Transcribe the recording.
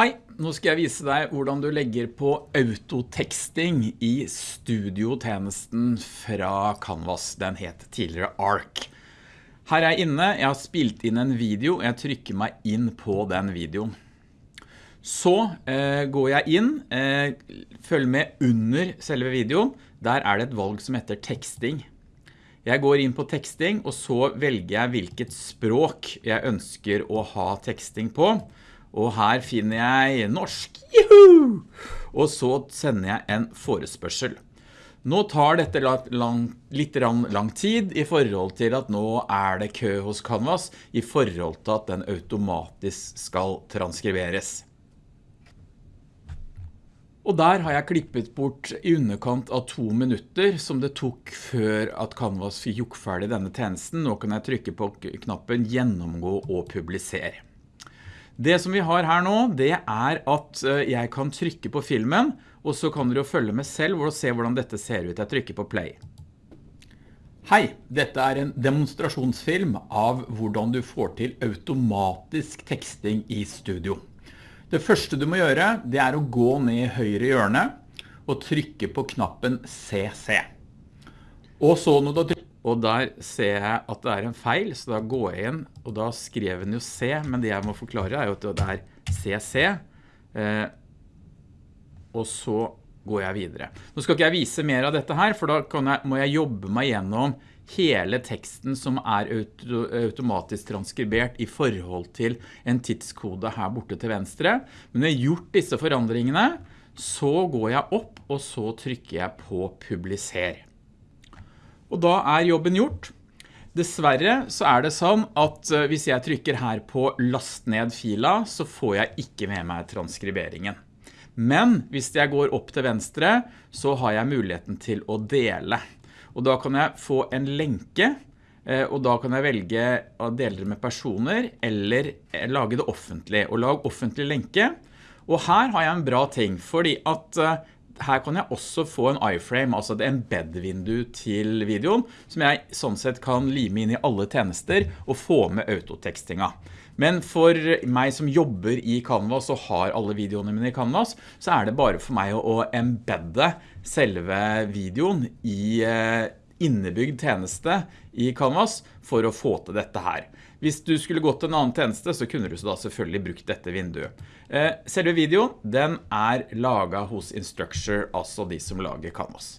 Hei, nå skal jeg vise deg hvordan du legger på autoteksting i studiotjenesten fra Canvas. Den het tidligere ARC. Her er jeg inne, jeg har spilt inn en video, jeg trykker meg inn på den videoen. Så eh, går jeg inn, eh, følg med under selve videoen, der er det et valg som heter teksting. Jeg går inn på teksting, og så velger jeg hvilket språk jeg ønsker å ha teksting på. Og her finner jeg norsk, juhu! Og så sender jeg en forespørsel. Nå tar dette lang, litt lang tid i forhold til at nå er det kø hos Canvas i forhold til at den automatisk skal transkriberes. Og der har jeg klippet bort i underkant av to minutter som det tok før at Canvas fikk ferdig denne tjenesten. Nå kan jeg trykke på knappen gjennomgå og publisere. Det som vi har her nå, det er at eh, jeg kan trykke på filmen, og så kan dere jo følge med selv og se hvordan dette ser ut. Jeg trykker på play. Hei, dette er en demonstrasjonsfilm av hvordan du får til automatisk teksting i studio. Det første du må gjøre, det er å gå ned i høyre hjørne og trykke på knappen CC. Og så når du trykker og der ser jeg at det er en feil, så da går jeg inn, og da skrev den jo C, men det jeg må forklare er jo at det er CC, eh, og så går jeg videre. Nå skal ikke jeg vise mer av dette her, for da jeg, må jeg jobbe meg gjennom hele teksten som er automatisk transkribert i forhold til en tidskode her borte til venstre. Men når jeg har gjort disse forandringene, så går jeg opp, og så trykker jeg på publiser. Og da er jobben gjort. Dessverre så er det sånn at eh, hvis jeg trykker her på last ned fila, så får jeg ikke med meg transkriberingen. Men hvis jeg går opp til venstre, så har jeg muligheten til å dele. Og da kan jeg få en lenke, eh, og da kan jeg velge å dele det med personer, eller eh, lage det offentlig. Og lag offentlig lenke. Og her har jeg en bra ting, fordi at her kan jeg også få en iframe, altså et embed-vindu til videoen, som jeg sånn sett kan lime inn i alle tjenester og få med autotekstinga. Men for meg som jobber i Canvas og har alle videoene mine i Canvas, så er det bare for meg å embedde selve videoen i eh, innebygd tjeneste i Canvas for å få til dette her. Hvis du skulle gått til en annen tjeneste, så kunne du da selvfølgelig brukt dette vinduet. Eh, selve videoen, den er laget hos Instructure, altså de som lager Canvas.